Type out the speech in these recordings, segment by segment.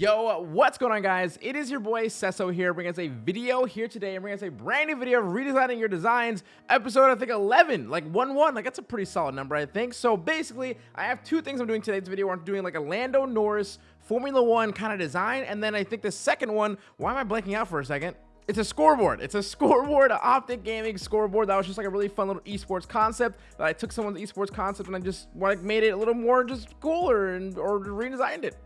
Yo, what's going on guys? It is your boy Sesso here, bringing us a video here today, and bringing us a brand new video of redesigning your designs, episode I think 11, like 1-1, like that's a pretty solid number I think. So basically, I have two things I'm doing today's video, I'm doing like a Lando Norris Formula One kind of design, and then I think the second one, why am I blanking out for a second? It's a scoreboard. It's a scoreboard, an optic gaming scoreboard. That was just like a really fun little esports concept that I took someone's esports concept and I just like made it a little more just cooler and or redesigned it.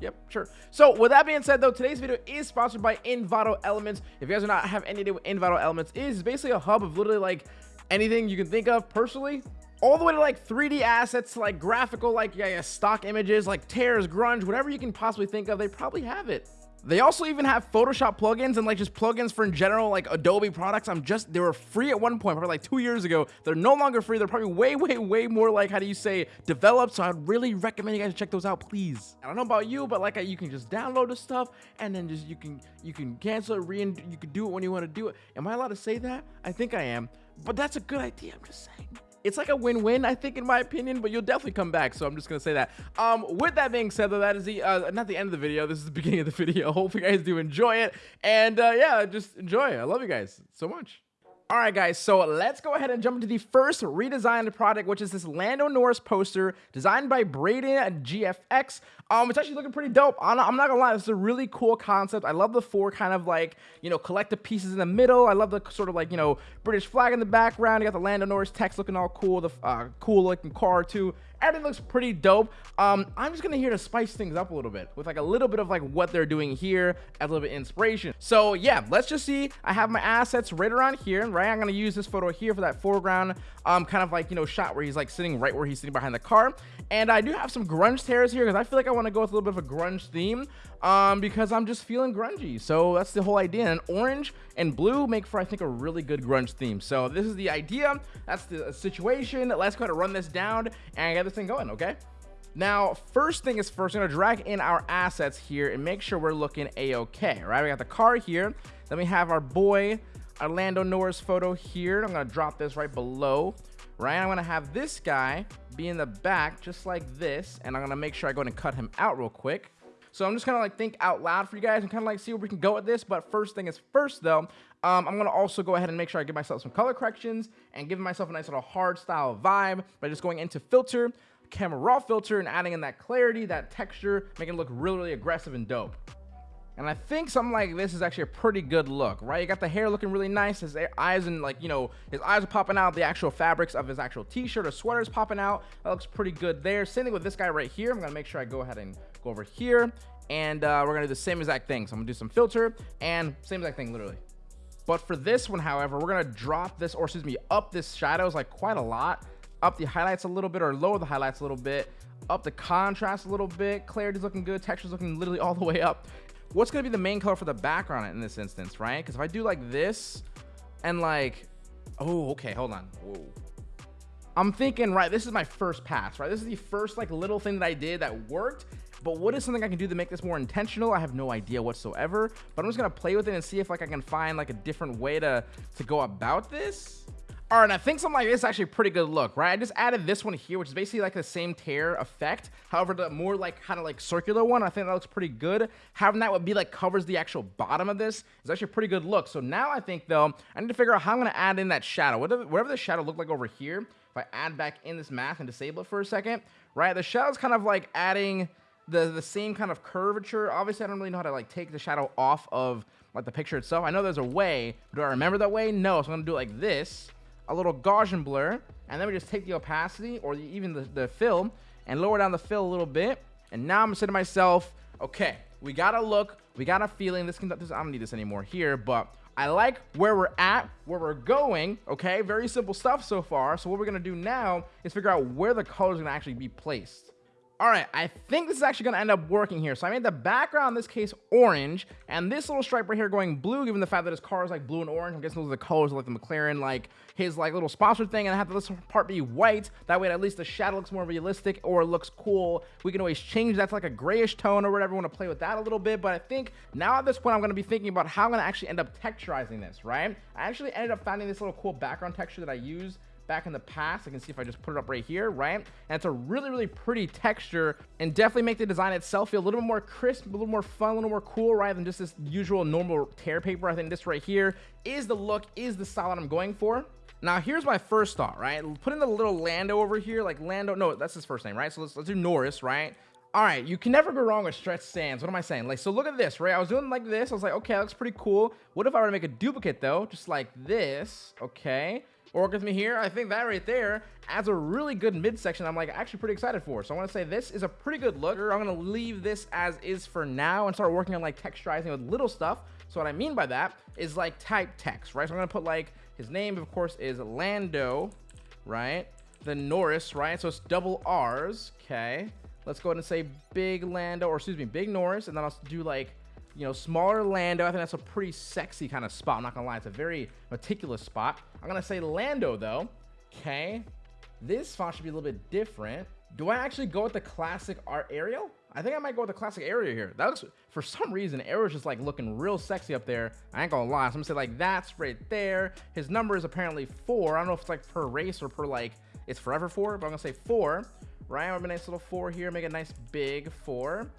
Yep, sure. So with that being said, though, today's video is sponsored by Envato Elements. If you guys do not have any idea what Envato Elements is, it's basically a hub of literally like anything you can think of personally. All the way to like 3D assets, like graphical, like yeah, yeah, stock images, like tears, grunge, whatever you can possibly think of, they probably have it. They also even have Photoshop plugins and like just plugins for in general like Adobe products. I'm just they were free at one point, probably like two years ago. They're no longer free. They're probably way, way, way more like how do you say developed. So I'd really recommend you guys check those out, please. I don't know about you, but like you can just download the stuff and then just you can you can cancel it, re you can do it when you want to do it. Am I allowed to say that? I think I am, but that's a good idea. I'm just saying it's like a win-win i think in my opinion but you'll definitely come back so i'm just gonna say that. Um with that being said though that is the uh not the end of the video this is the beginning of the video. Hope you guys do enjoy it and uh yeah just enjoy i love you guys so much all right, guys, so let's go ahead and jump into the first redesigned product, which is this Lando Norris poster designed by Braden and GFX. Um, it's actually looking pretty dope. I'm not, I'm not, gonna lie, this is a really cool concept. I love the four kind of like, you know, collective pieces in the middle. I love the sort of like, you know, British flag in the background. You got the Lando Norris text looking all cool, the uh, cool looking car too everything looks pretty dope. Um i'm just gonna here to spice things up a little bit with like a little bit of like what they're doing here as a little bit of inspiration. So yeah let's just see. I have my assets right around here right? I'm gonna use this photo here for that foreground um kind of like you know shot where he's like sitting right where he's sitting behind the car. And i do have some grunge tears here because i feel like i want to go with a little bit of a grunge theme um because i'm just feeling grungy so that's the whole idea and orange and blue make for i think a really good grunge theme so this is the idea that's the situation let's go ahead and run this down and get this thing going, okay? Now, first thing is first, I'm gonna drag in our assets here and make sure we're looking a-okay, right? We got the car here. Then we have our boy, Orlando Norris photo here. I'm gonna drop this right below, right? I'm gonna have this guy be in the back just like this, and I'm gonna make sure I go and cut him out real quick. So I'm just kind of like think out loud for you guys and kind of like see where we can go with this. But first thing is first though, um, I'm to also go ahead and make sure I give myself some color corrections and give myself a nice little hard style vibe by just going into filter, camera raw filter and adding in that clarity, that texture, making it look really, really aggressive and dope. And I think something like this is actually a pretty good look, right? You got the hair looking really nice. His eyes and like, you know, his eyes are popping out. The actual fabrics of his actual t-shirt or sweater is popping out. That looks pretty good there. Same thing with this guy right here. I'm to make sure I go ahead and go over here and uh, we're gonna do the same exact thing. So I'm gonna do some filter and same exact thing, literally. But for this one, however, we're gonna drop this, or excuse me, up this shadows like quite a lot, up the highlights a little bit, or lower the highlights a little bit, up the contrast a little bit. Clarity's looking good, texture's looking literally all the way up. What's gonna be the main color for the background in this instance, right? Because if I do like this, and like, oh, okay, hold on. Whoa. I'm thinking, right, this is my first pass, right? This is the first like little thing that I did that worked but what is something I can do to make this more intentional? I have no idea whatsoever, but I'm just gonna play with it and see if like I can find like a different way to, to go about this. All right, I think something like this is actually a pretty good look, right? I just added this one here, which is basically like the same tear effect. However, the more like kind of like circular one, I think that looks pretty good. Having that would be like covers the actual bottom of this is actually a pretty good look. So now I think though, I need to figure out how I'm gonna add in that shadow. Whatever, whatever the shadow looked like over here, if I add back in this mask and disable it for a second, right? The shadow's kind of like adding the the same kind of curvature. Obviously, I don't really know how to like take the shadow off of like the picture itself. I know there's a way. Do I remember that way? No. So I'm gonna do it like this, a little Gaussian blur, and then we just take the opacity or the, even the, the fill and lower down the fill a little bit. And now I'm saying to myself, okay, we got a look, we got a feeling. This can, this, I don't need this anymore here, but I like where we're at, where we're going, okay? Very simple stuff so far. So what we're gonna do now is figure out where the colors are gonna actually be placed. All right, I think this is actually going to end up working here. So I made the background, in this case, orange, and this little stripe right here going blue, given the fact that his car is like blue and orange. I'm guessing those are the colors of like the McLaren, like his like little sponsored thing, and I have this part be white. That way, at least the shadow looks more realistic or looks cool. We can always change that to like a grayish tone or whatever. want to play with that a little bit, but I think now at this point, I'm going to be thinking about how I'm going to actually end up texturizing this, right? I actually ended up finding this little cool background texture that I use back in the past. I can see if I just put it up right here, right? And it's a really, really pretty texture and definitely make the design itself feel a little bit more crisp, a little more fun, a little more cool, right? Than just this usual normal tear paper. I think this right here is the look, is the style that I'm going for. Now, here's my first thought, right? Putting the little Lando over here, like Lando, no, that's his first name, right? So let's, let's do Norris, right? All right, you can never go wrong with stretch sans. What am I saying? Like, so look at this, right? I was doing like this. I was like, okay, that looks pretty cool. What if I were to make a duplicate though? Just like this, okay? Work with me here. I think that right there adds a really good midsection I'm like actually pretty excited for. So I want to say this is a pretty good look. I'm going to leave this as is for now and start working on like texturizing with little stuff. So what I mean by that is like type text, right? So I'm going to put like his name, of course, is Lando, right? Then Norris, right? So it's double R's, okay? Let's go ahead and say Big Lando, or excuse me, Big Norris, and then I'll do like, you know, smaller Lando. I think that's a pretty sexy kind of spot. I'm not gonna lie, it's a very meticulous spot. I'm gonna say Lando though. Okay. This font should be a little bit different. Do I actually go with the classic art Arial? I think I might go with the classic Arial here. That looks, for some reason, Arial's just like looking real sexy up there. I ain't gonna lie. So I'm gonna say like that's right there. His number is apparently four. I don't know if it's like per race or per like, it's forever four, but I'm gonna say four right? I'm a nice little four here, make a nice big four,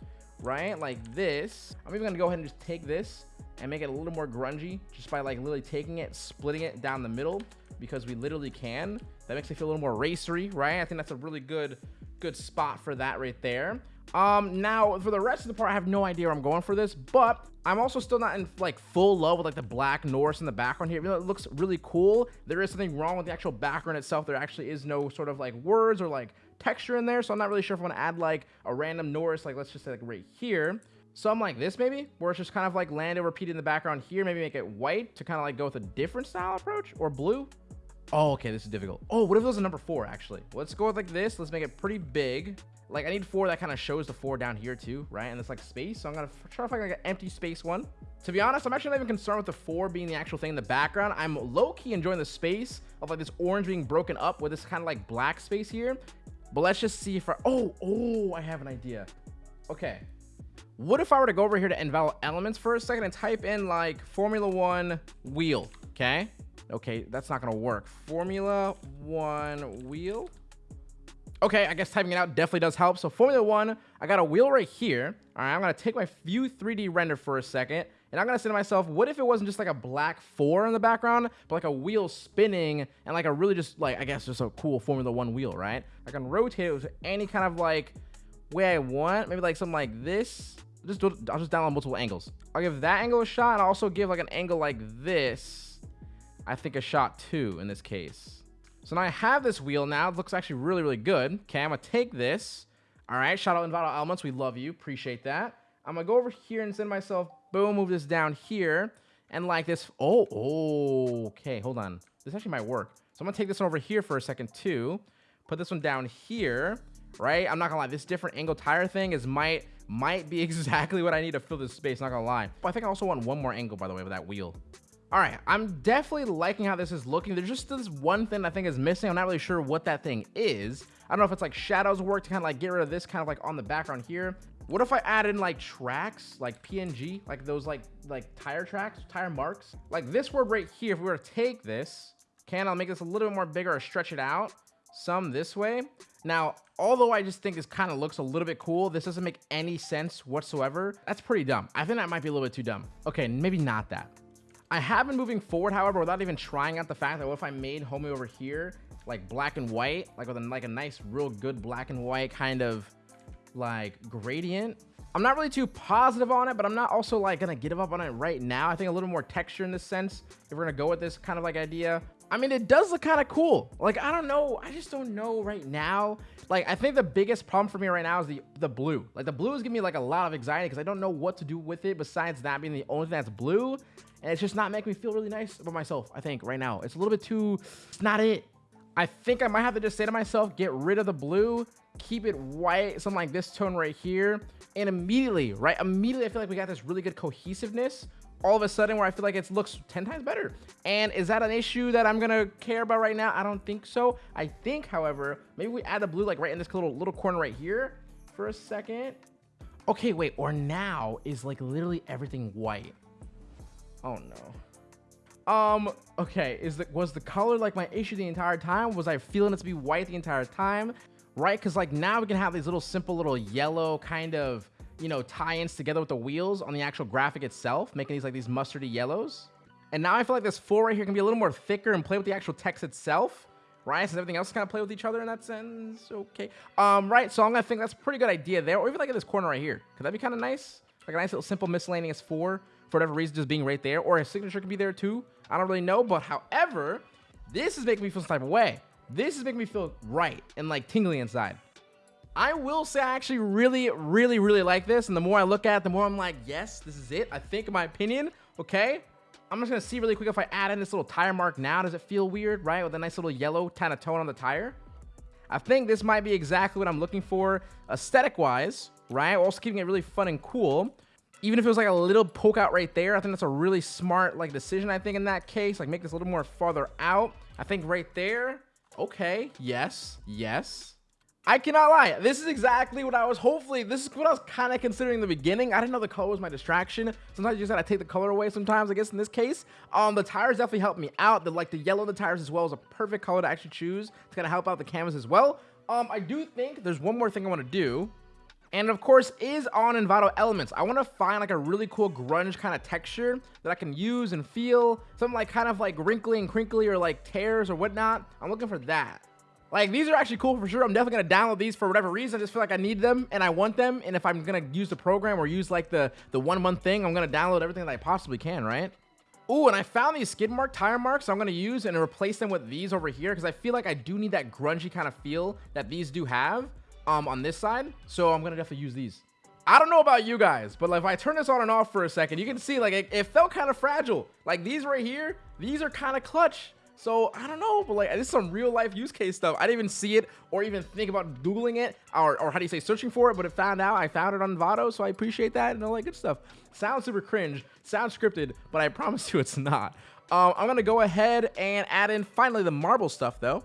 right? Like this. I'm even gonna go ahead and just take this and make it a little more grungy just by like literally taking it, splitting it down the middle because we literally can. That makes me feel a little more racery, right? I think that's a really good, good spot for that right there. Um, now for the rest of the part, I have no idea where I'm going for this, but I'm also still not in like full love with like the black Norris in the background here. it looks really cool. There is something wrong with the actual background itself. There actually is no sort of like words or like texture in there. So I'm not really sure if I want to add like a random Norris, like let's just say like right here. Some like this maybe, where it's just kind of like Lando repeated in the background here. Maybe make it white to kind of like go with a different style approach or blue. Oh, okay, this is difficult. Oh, what if it was a number four, actually? Let's go with like this. Let's make it pretty big. Like, I need four that kind of shows the four down here, too, right? And it's like space, so I'm going to try to find like an empty space one. To be honest, I'm actually not even concerned with the four being the actual thing in the background. I'm low-key enjoying the space of like this orange being broken up with this kind of like black space here. But let's just see if I... Oh, oh, I have an idea. Okay. What if I were to go over here to Envato Elements for a second and type in, like, Formula One wheel, okay? Okay, that's not to work. Formula One wheel. Okay, I guess typing it out definitely does help. So Formula One, I got a wheel right here. All right, I'm to take my View 3D render for a second. And I'm to say to myself, what if it wasn't just like a black four in the background, but like a wheel spinning and like a really just like, I guess just a cool Formula One wheel, right? I can rotate it with any kind of like way I want. Maybe like something like this. Just do, I'll just download multiple angles. I'll give that angle a shot. And I'll also give like an angle like this. I think a shot too in this case. So now I have this wheel now. It looks actually really, really good. Okay, I'm to take this. All right, shout out Envato Elements. We love you. Appreciate that. I'm to go over here and send myself Boom, move this down here. And like this. Oh, oh, okay. Hold on. This actually might work. So I'm to take this one over here for a second too. Put this one down here, right? I'm not to lie. This different angle tire thing is might might be exactly what I need to fill this space. Not to lie. But I think I also want one more angle, by the way, with that wheel. All right, I'm definitely liking how this is looking. There's just this one thing I think is missing. I'm not really sure what that thing is. I don't know if it's like shadows work to kind of like get rid of this kind of like on the background here. What if I add in like tracks, like PNG, like those like like tire tracks, tire marks? Like this word right here, if we were to take this, can I'll make this a little bit more bigger or stretch it out some this way. Now, although I just think this kind of looks a little bit cool, this doesn't make any sense whatsoever. That's pretty dumb. I think that might be a little bit too dumb. Okay, maybe not that. I have been moving forward, however, without even trying out the fact that what if I made homie over here like black and white, like with a, like a nice, real good black and white kind of like gradient. I'm not really too positive on it, but I'm not also like gonna give up on it right now. I think a little more texture in this sense, if we're gonna go with this kind of like idea. I mean, it does look kind of cool. Like, I don't know. I just don't know right now. Like, I think the biggest problem for me right now is the, the blue. Like, the blue is giving me, like, a lot of anxiety because I don't know what to do with it besides that being the only thing that's blue. And it's just not making me feel really nice about myself, I think, right now. It's a little bit too... It's not it. I think I might have to just say to myself, get rid of the blue keep it white, something like this tone right here. And immediately, right? Immediately, I feel like we got this really good cohesiveness all of a sudden where I feel like it looks 10 times better. And is that an issue that I'm gonna care about right now? I don't think so. I think, however, maybe we add the blue like right in this little little corner right here for a second. Okay, wait, or now is like literally everything white. Oh no. Um, okay, is the was the color like my issue the entire time? Was I feeling it to be white the entire time? Right? Because like now we can have these little simple little yellow kind of you know tie-ins together with the wheels on the actual graphic itself, making these like these mustardy yellows. And now I feel like this four right here can be a little more thicker and play with the actual text itself. Right, since everything else kind of play with each other in that sense. Okay. Um, right, so I'm gonna think that's a pretty good idea there. Or even like in this corner right here. Could that be kind of nice? Like a nice little simple miscellaneous four for whatever reason just being right there. Or his signature could be there too. I don't really know. But however, this is making me feel some type of way. This is making me feel right and like tingly inside. I will say I actually really, really, really like this. And the more I look at it, the more I'm like, yes, this is it. I think in my opinion, okay, I'm just to see really quick if I add in this little tire mark now. Does it feel weird, right? With a nice little yellow kind of tone on the tire. I think this might be exactly what I'm looking for aesthetic-wise, right? Also keeping it really fun and cool. Even if it was like a little poke out right there, I think that's a really smart like decision, I think, in that case. Like, make this a little more farther out. I think right there, okay, yes, yes. I cannot lie. This is exactly what I was hopefully, this is what I was kind of considering in the beginning. I didn't know the color was my distraction. Sometimes you just gotta take the color away sometimes, I guess in this case. Um, the tires definitely helped me out. The like the yellow of the tires as well is a perfect color to actually choose. It's gonna help out the canvas as well. Um, I do think there's one more thing I want to do. And of course is on Envato Elements. I want to find like a really cool grunge kind of texture that I can use and feel. Something like kind of like wrinkly and crinkly or like tears or whatnot. I'm looking for that. Like, these are actually cool for sure. I'm definitely going to download these for whatever reason. I just feel like I need them and I want them. And if I'm going to use the program or use like the, the one month thing, I'm going to download everything that I possibly can, right? Oh, and I found these skid mark tire marks I'm going to use and replace them with these over here because I feel like I do need that grungy kind of feel that these do have um, on this side. So I'm going to definitely use these. I don't know about you guys, but like if I turn this on and off for a second, you can see like it, it felt kind of fragile. Like these right here, these are kind of clutch. So I don't know, but like this is some real life use case stuff. I didn't even see it or even think about Googling it or, or how do you say searching for it, but it found out I found it on Envato. So I appreciate that and all that good stuff. Sounds super cringe, sounds scripted, but I promise you it's not. Um, I'm going to go ahead and add in finally the marble stuff though.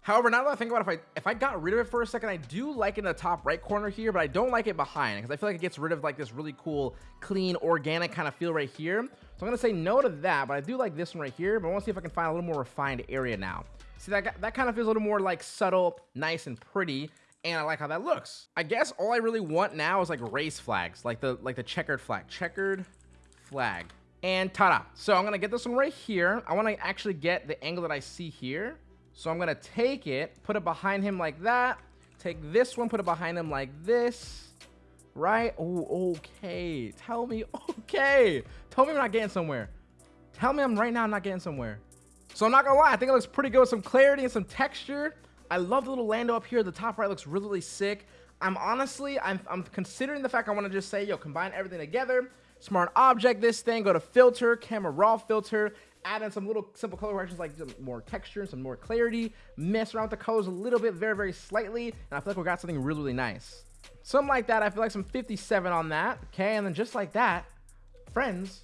However, now that I think about it, if I if I got rid of it for a second, I do like it in the top right corner here, but I don't like it behind because I feel like it gets rid of like this really cool, clean, organic kind of feel right here. So I'm going to say no to that, but I do like this one right here, but I want to see if I can find a little more refined area now. See, that, that kind of feels a little more like subtle, nice, and pretty and I like how that looks. I guess all I really want now is like race flags, like the like the checkered flag, checkered flag, and ta-da. So I'm gonna get this one right here. I want to actually get the angle that I see here. So I'm going to take it, put it behind him like that. Take this one, put it behind him like this. Right? Oh, okay. Tell me, okay. Tell me I'm not getting somewhere. Tell me I'm right now I'm not getting somewhere. So I'm not going to lie. I think it looks pretty good with some clarity and some texture. I love the little Lando up here. The top right looks really, really sick. I'm honestly, I'm, I'm considering the fact I want to just say, yo, combine everything together. Smart object this thing, go to filter, camera raw filter, add in some little simple color corrections like some more texture, and some more clarity, mess around with the colors a little bit, very, very slightly, and I feel like we got something really, really nice. Something like that, I feel like some 57 on that, okay, and then just like that, friends,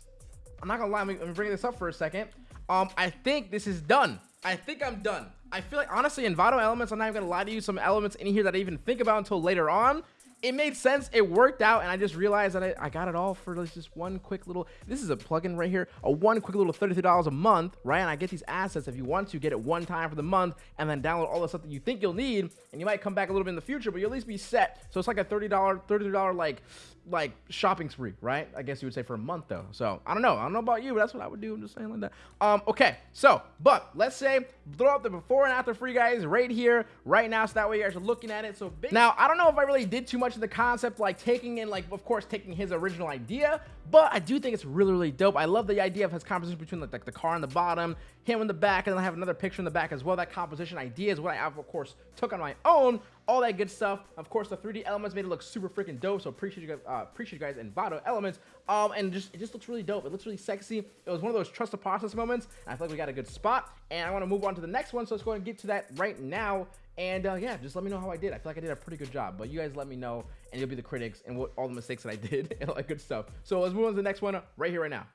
I'm not gonna lie, let me, bring this up for a second. Um, I think this is done. I think I'm done. I feel like, honestly, in Envato Elements, I'm not even gonna lie to you, some elements in here that I even think about until later on, it made sense. It worked out, and I just realized that I, I got it all for just one quick little. This is a plugin right here, a one quick little thirty-three dollars a month, right? And I get these assets if you want to get it one time for the month, and then download all the stuff that you think you'll need, and you might come back a little bit in the future, but you'll at least be set. So it's like a thirty dollar, thirty-three dollar like like shopping spree, right? I guess you would say for a month though. So I don't know. I don't know about you, but that's what I would do. I'm just saying like that. Um, okay. So, but let's say throw up the before and after for you guys right here, right now, so that way you guys are looking at it. So now I don't know if I really did too much of the concept, like taking in, like of course taking his original idea, but I do think it's really really dope. I love the idea of his composition between like, like the car in the bottom, him in the back, and then I have another picture in the back as well. That composition idea is what I of course took on my own all that good stuff. Of course, the 3D elements made it look super freaking dope. So appreciate you guys, uh, appreciate you guys Envato elements. Um, and just it just looks really dope. It looks really sexy. It was one of those trust the process moments. I feel like we got a good spot, and I want to move on to the next one. So let's go ahead and get to that right now. And uh, yeah, just let me know how I did. I feel like I did a pretty good job. But you guys let me know, and you'll be the critics and what all the mistakes that I did and all that good stuff. So let's move on to the next one right here, right now.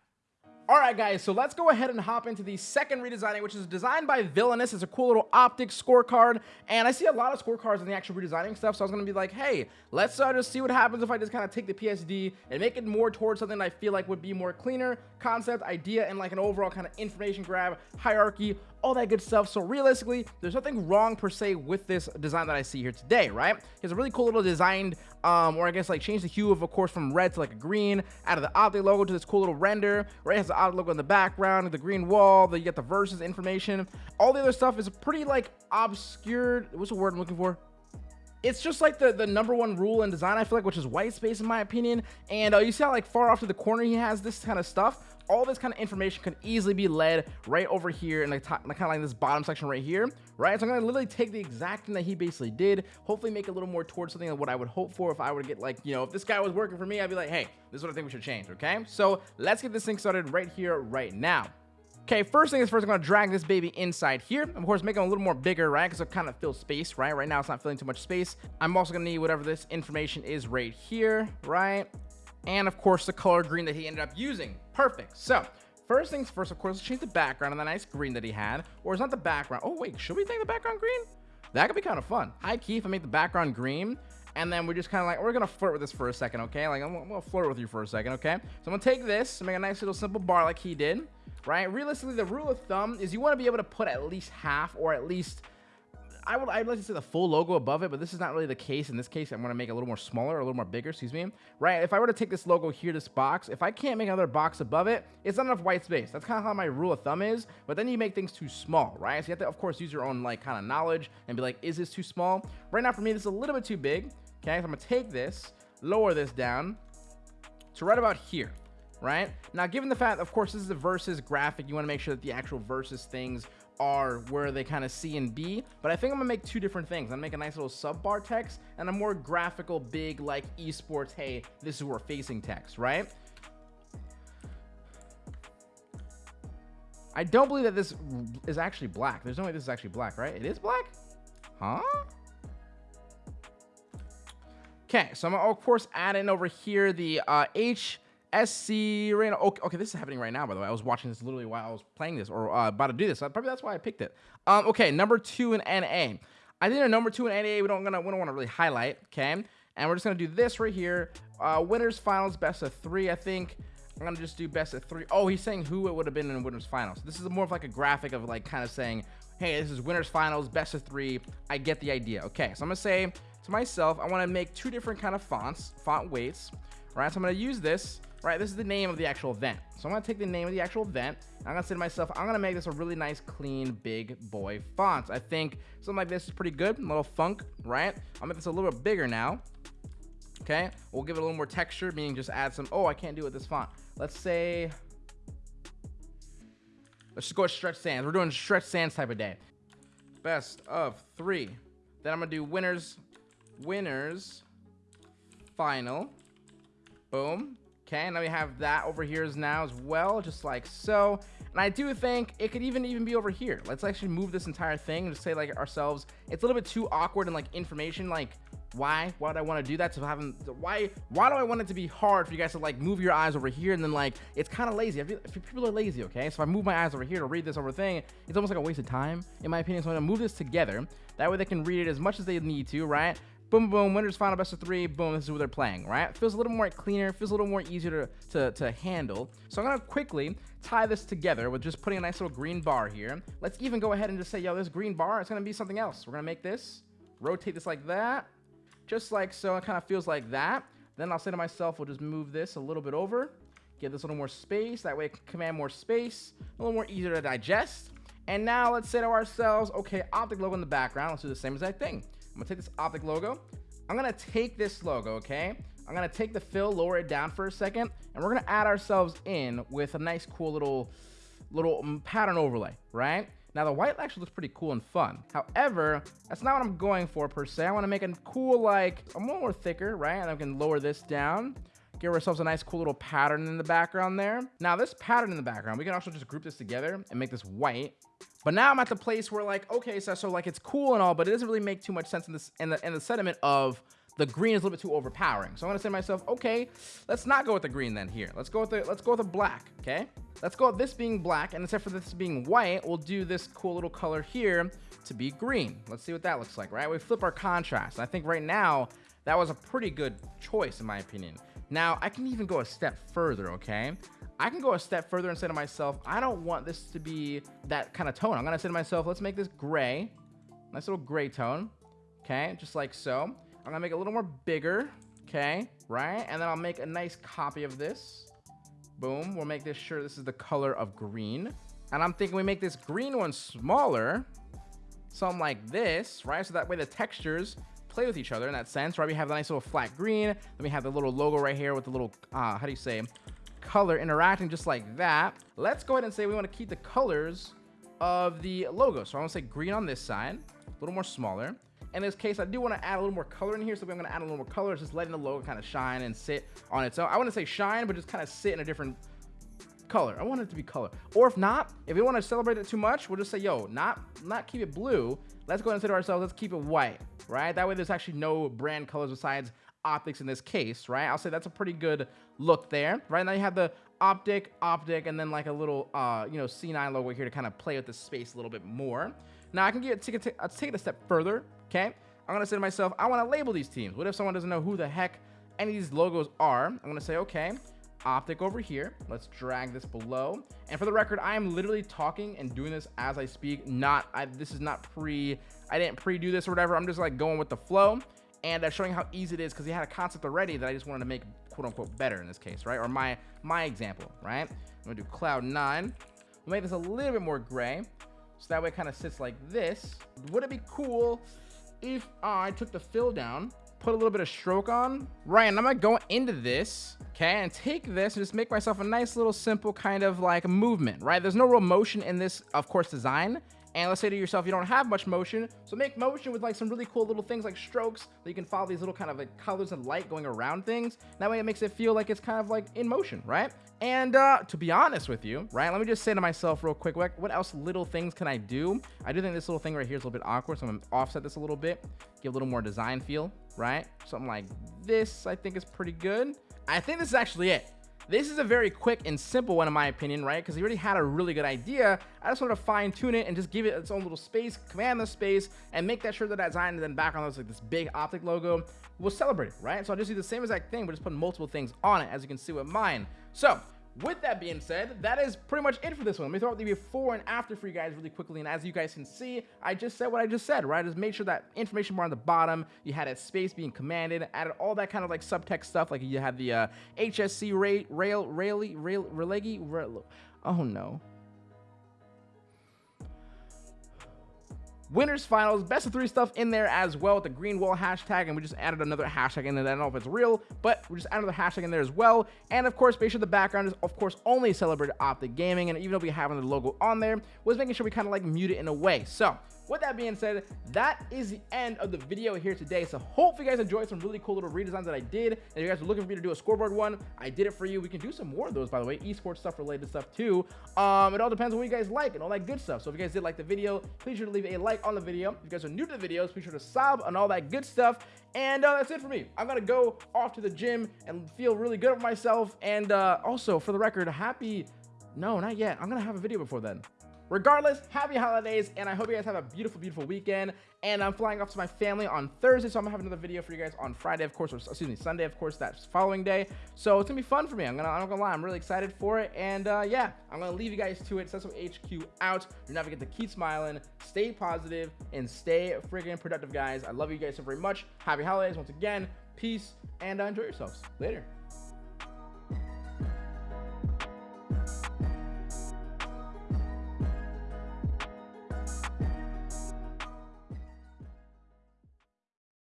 All right, guys, so let's go ahead and hop into the second redesigning, which is designed by Villainous. It's a cool little optic scorecard, and I see a lot of scorecards in the actual redesigning stuff, so I was going to be like, hey, let's uh, just see what happens if I just kind of take the PSD and make it more towards something I feel like would be more cleaner, concept, idea, and like an overall kind of information grab, hierarchy, all that good stuff. So realistically, there's nothing wrong per se with this design that I see here today, right? It's a really cool little designed, um, or I guess like change the hue of, of course, from red to like a green, out of the Optic logo to this cool little render, right? It has the Optic logo in the background, the green wall, the, you get the verses information. All the other stuff is pretty like obscured. What's the word I'm looking for? it's just like the the number one rule in design i feel like which is white space in my opinion and uh, you see how like far off to the corner he has this kind of stuff all this kind of information could easily be led right over here in the top, kind of like this bottom section right here, right? So I'm gonna literally take the exact thing that he basically did, hopefully make a little more towards something like what I would hope for if I were to get like, you know, if this guy was working for me, I'd be like, hey, this is what I think we should change, okay? So let's get this thing started right here, right now. Okay, first thing is first, I'm to drag this baby inside here. Of course, make it a little more bigger, right? Because it kind of fills space, right? Right now, it's not filling too much space. I'm also to need whatever this information is right here, right? And of course the color green that he ended up using. Perfect. So first things first, of course, let's change the background on the nice green that he had. Or is not the background. Oh, wait, should we take the background green? That could be kind of fun. Key if I make the background green, and then we're just kind of like, we're going to flirt with this for a second, okay? Like, I'm, I'm going to flirt with you for a second, okay? So I'm to take this and make a nice little simple bar like he did, right? Realistically, the rule of thumb is you want to be able to put at least half or at least I would I'd like to see the full logo above it, but this is not really the case. In this case, I'm going to make it a little more smaller, a little more bigger, excuse me. Right? If I were to take this logo here, this box, if I can't make another box above it, it's not enough white space. That's kind of how my rule of thumb is, but then you make things too small, right? So you have to, of course, use your own like kind of knowledge and be like, is this too small? Right now for me, this is a little bit too big. Okay, so I'm going to take this, lower this down to right about here right now given the fact of course this is a versus graphic you want to make sure that the actual versus things are where they kind of C and B, but I think I'm gonna make two different things. I'm gonna make a nice little sub bar text and a more graphical, big, like esports, hey, this is where we're facing text, right? I don't believe that this is actually black. There's no way this is actually black, right? It is black? Huh? Okay, so I'm gonna, of course, add in over here the uh, H SC Reno. Okay, okay, this is happening right now, by the way. I was watching this literally while I was playing this or uh, about to do this. Probably that's why I picked it. Um, okay, number two in NA. I think a number two in NA we don't gonna we don't want to really highlight. Okay, and we're just gonna do this right here. Uh, winners finals best of three. I think I'm gonna just do best of three. Oh, he's saying who it would have been in winners finals. This is more of like a graphic of like kind of saying, hey, this is winners finals best of three. I get the idea. Okay, so I'm gonna say to myself, I want to make two different kind of fonts, font weights. Right, so I'm gonna use this right? This is the name of the actual event. So I'm going to take the name of the actual event. I'm going to say to myself, I'm going to make this a really nice, clean, big boy font. I think something like this is pretty good. A little funk, right? I'll make this a little bit bigger now. Okay. We'll give it a little more texture, meaning just add some, oh, I can't do it with this font. Let's say, let's just go with stretch sans. We're doing stretch sans type of day. Best of three. Then I'm going to do winners, winners, final. Boom. Okay, now we have that over here as now as well, just like so. And I do think it could even even be over here. Let's actually move this entire thing and just say like ourselves. It's a little bit too awkward and like information. Like why? Why do I want to do that? So having why? Why do I want it to be hard for you guys to like move your eyes over here and then like it's kind of lazy. Feel, people are lazy. Okay, so if I move my eyes over here to read this over thing, it's almost like a waste of time in my opinion. So I'm gonna move this together. That way they can read it as much as they need to, right? Boom, boom, winners final best of three, boom, this is what they're playing, right? Feels a little more cleaner, feels a little more easier to, to, to handle. So I'm gonna quickly tie this together with just putting a nice little green bar here. Let's even go ahead and just say, yo, this green bar, it's gonna be something else. We're gonna make this, rotate this like that, just like so, it kind of feels like that. Then I'll say to myself, we'll just move this a little bit over, give this a little more space, that way it can command more space, a little more easier to digest. And now let's say to ourselves, okay, optic logo in the background, let's do the same exact thing. I'm gonna take this optic logo. I'm gonna take this logo, okay? I'm gonna take the fill, lower it down for a second, and we're gonna add ourselves in with a nice, cool little, little um, pattern overlay, right? Now the white actually looks pretty cool and fun. However, that's not what I'm going for per se. I want to make a cool, like, a little more thicker, right? And I can lower this down. Give ourselves a nice cool little pattern in the background there. Now this pattern in the background, we can also just group this together and make this white. But now I'm at the place where like, okay, so, so like it's cool and all, but it doesn't really make too much sense in this in the in the sentiment of the green is a little bit too overpowering. So I'm gonna say to myself, okay, let's not go with the green then here. Let's go with the let's go with the black, okay? Let's go with this being black, and instead for this being white, we'll do this cool little color here to be green. Let's see what that looks like, right? We flip our contrast. I think right now, that was a pretty good choice in my opinion. Now, I can even go a step further, okay? I can go a step further and say to myself, I don't want this to be that kind of tone. I'm gonna say to myself, let's make this gray. Nice little gray tone, okay? Just like so. I'm gonna make it a little more bigger, okay, right? And then I'll make a nice copy of this. Boom, we'll make this sure this is the color of green. And I'm thinking we make this green one smaller, something like this, right? So that way the textures play with each other in that sense, right? We have the nice little flat green. Then we have the little logo right here with the little, uh, how do you say, color interacting just like that. Let's go ahead and say we want to keep the colors of the logo. So I want to say green on this side, a little more smaller. In this case, I do want to add a little more color in here. So I'm going to add a little more color, just letting the logo kind of shine and sit on its own. I want to say shine, but just kind of sit in a different color. I want it to be color. Or if not, if we want to celebrate it too much, we'll just say, yo, not, not keep it blue. Let's go ahead and say to ourselves, let's keep it white, right? That way there's actually no brand colors besides optics in this case, right? I'll say that's a pretty good look there. Right now you have the optic, optic, and then like a little, uh, you know, C9 logo here to kind of play with the space a little bit more. Now I can get take it, let's take it a step further, okay? I'm gonna say to myself, I want to label these teams. What if someone doesn't know who the heck any of these logos are? I'm gonna say, okay, optic over here. Let's drag this below. And for the record, I am literally talking and doing this as I speak. Not, I, this is not pre, I didn't pre-do this or whatever. I'm just like going with the flow and uh, showing how easy it is because he had a concept already that I just wanted to make quote unquote better in this case, right? Or my my example, right? I'm gonna do cloud nine. We'll make this a little bit more gray, so that way it kind of sits like this. Would it be cool if I took the fill down, put a little bit of stroke on? Right, and I'm gonna go into this, okay, and take this and just make myself a nice little simple kind of like movement, right? There's no real motion in this, of course, design. And let's say to yourself, you don't have much motion, so make motion with like some really cool little things like strokes that you can follow these little kind of like colors and light going around things. That way it makes it feel like it's kind of like in motion, right? And uh, to be honest with you, right, let me just say to myself real quick, what, else little things can I do? I do think this little thing right here is a little bit awkward, so I'm gonna offset this a little bit, give a little more design feel, right? Something like this, I think is pretty good. I think this is actually it. This is a very quick and simple one in my opinion, right? Because he already had a really good idea. I just want to fine tune it and just give it its own little space, command the space, and make that sure that that design and then background looks like this big optic logo. We'll celebrate it, right? So I'll just do the same exact thing, but just put multiple things on it, as you can see with mine. So with that being said, that is pretty much it for this one. Let me throw out the before and after for you guys really quickly. And as you guys can see, I just said what I just said, right? I just made sure that information bar on the bottom, you had a space being commanded, added all that kind of like subtext stuff. Like you had the uh, HSC rail, rail, rail, rail, rail, oh no. Winners finals best of three stuff in there as well with the green wall hashtag and we just added another hashtag in there i don't know if it's real but we just added another hashtag in there as well. And of course make sure the background is of course only celebrated optic gaming and even though we have the logo on there was making sure we kind of like mute it in a way. So with that being said, that is the end of the video here today. So hopefully you guys enjoyed some really cool little redesigns that I did. And if you guys are looking for me to do a scoreboard one, I did it for you. We can do some more of those, by the way, esports stuff related stuff too. Um, it all depends on what you guys like and all that good stuff. So if you guys did like the video, please sure to leave a like on the video. If you guys are new to the videos, be sure to sub and all that good stuff. And uh, that's it for me. I'm to go off to the gym and feel really good with myself. And uh, also, for the record, happy... No, not yet. I'm to have a video before then. Regardless, happy holidays, and I hope you guys have a beautiful, beautiful weekend. And I'm flying off to my family on Thursday, so I'm gonna have another video for you guys on Friday, of course, or excuse me, Sunday, of course, that following day. So it's gonna be fun for me. I'm gonna, I'm not gonna lie, I'm really excited for it. And uh, yeah, I'm gonna leave you guys to it. Sesso HQ out. You're not forget to keep smiling, stay positive, and stay freaking productive, guys. I love you guys so very much. Happy holidays once again. Peace, and uh, enjoy yourselves. Later.